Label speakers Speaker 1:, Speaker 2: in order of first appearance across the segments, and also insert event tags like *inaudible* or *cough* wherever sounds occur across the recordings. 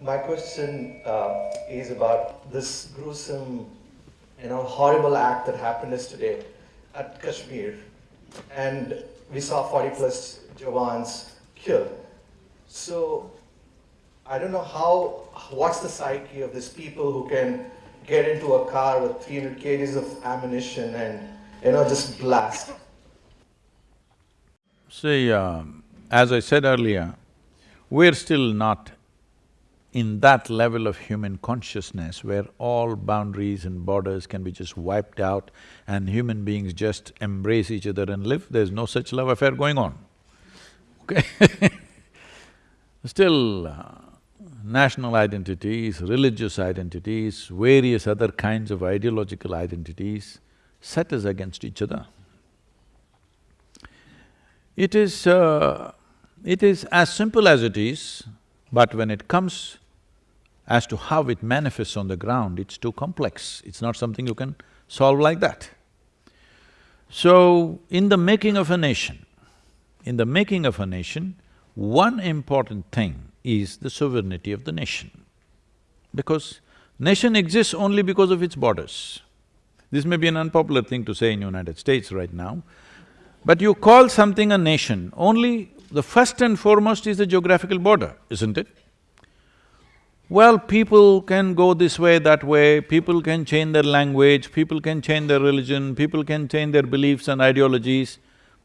Speaker 1: my question uh, is about this gruesome, you know, horrible act that happened yesterday at Kashmir. And we saw 40 plus Jawans killed. So I don't know how, what's the psyche of these people who can get into a car with 300 kgs of ammunition and, you know, just blast.
Speaker 2: See, um, as I said earlier, we're still not in that level of human consciousness where all boundaries and borders can be just wiped out and human beings just embrace each other and live, there's no such love affair going on, okay *laughs* Still, uh, national identities, religious identities, various other kinds of ideological identities set us against each other. It is… Uh, it is as simple as it is, but when it comes as to how it manifests on the ground, it's too complex, it's not something you can solve like that. So, in the making of a nation, in the making of a nation, one important thing is the sovereignty of the nation. Because nation exists only because of its borders. This may be an unpopular thing to say in United States right now, but you call something a nation, only the first and foremost is the geographical border, isn't it? Well, people can go this way, that way, people can change their language, people can change their religion, people can change their beliefs and ideologies,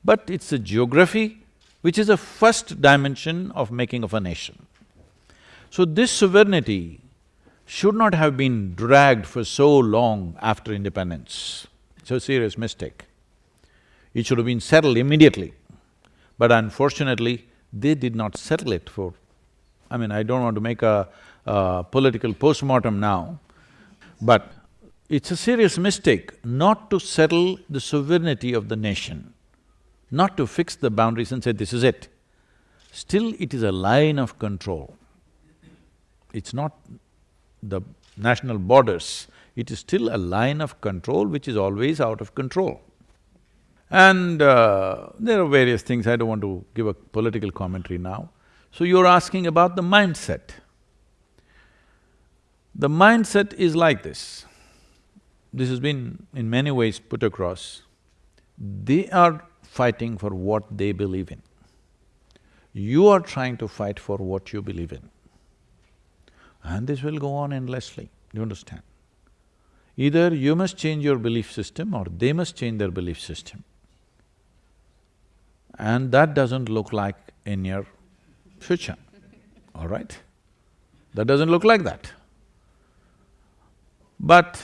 Speaker 2: but it's the geography which is the first dimension of making of a nation. So this sovereignty should not have been dragged for so long after independence. It's a serious mistake. It should have been settled immediately. But unfortunately, they did not settle it for… I mean, I don't want to make a, a political postmortem now, but it's a serious mistake not to settle the sovereignty of the nation, not to fix the boundaries and say, this is it. Still, it is a line of control. It's not the national borders, it is still a line of control which is always out of control. And uh, there are various things, I don't want to give a political commentary now. So you're asking about the mindset. The mindset is like this. This has been in many ways put across. They are fighting for what they believe in. You are trying to fight for what you believe in. And this will go on endlessly, you understand? Either you must change your belief system or they must change their belief system. And that doesn't look like in your future, all right? That doesn't look like that. But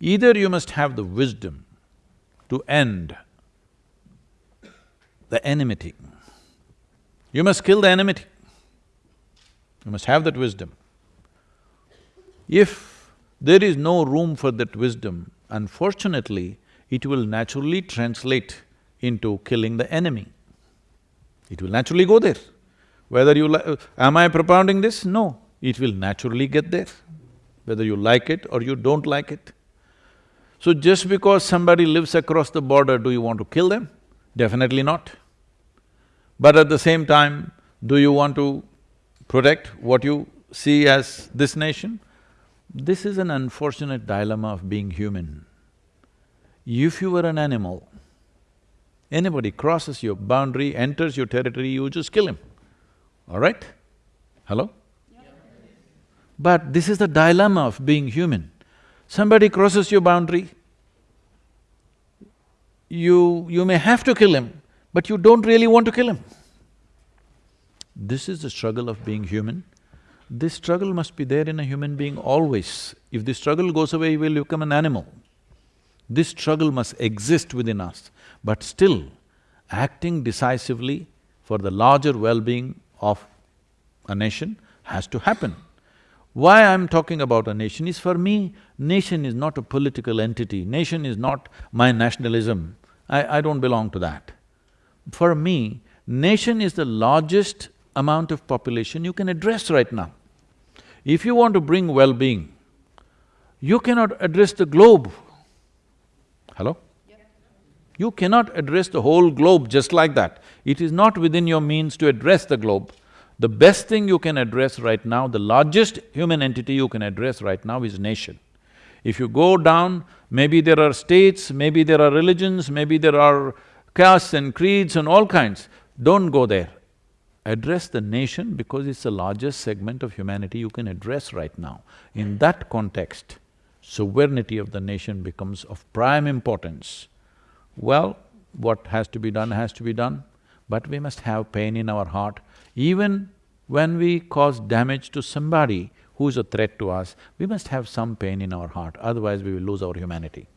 Speaker 2: either you must have the wisdom to end the enmity. You must kill the enmity. You must have that wisdom. If there is no room for that wisdom, unfortunately, it will naturally translate into killing the enemy. It will naturally go there. Whether you like… am I propounding this? No, it will naturally get there, whether you like it or you don't like it. So just because somebody lives across the border, do you want to kill them? Definitely not. But at the same time, do you want to protect what you see as this nation? This is an unfortunate dilemma of being human. If you were an animal, Anybody crosses your boundary, enters your territory, you just kill him, all right? Hello? But this is the dilemma of being human. Somebody crosses your boundary, you… you may have to kill him, but you don't really want to kill him. This is the struggle of being human. This struggle must be there in a human being always. If the struggle goes away, you will become an animal. This struggle must exist within us. But still, acting decisively for the larger well-being of a nation has to happen. Why I'm talking about a nation is for me, nation is not a political entity, nation is not my nationalism, I, I don't belong to that. For me, nation is the largest amount of population you can address right now. If you want to bring well-being, you cannot address the globe. Hello? You cannot address the whole globe just like that. It is not within your means to address the globe. The best thing you can address right now, the largest human entity you can address right now is nation. If you go down, maybe there are states, maybe there are religions, maybe there are castes and creeds and all kinds, don't go there. Address the nation because it's the largest segment of humanity you can address right now. In that context, sovereignty of the nation becomes of prime importance. Well, what has to be done has to be done, but we must have pain in our heart even when we cause damage to somebody who's a threat to us, we must have some pain in our heart, otherwise we will lose our humanity.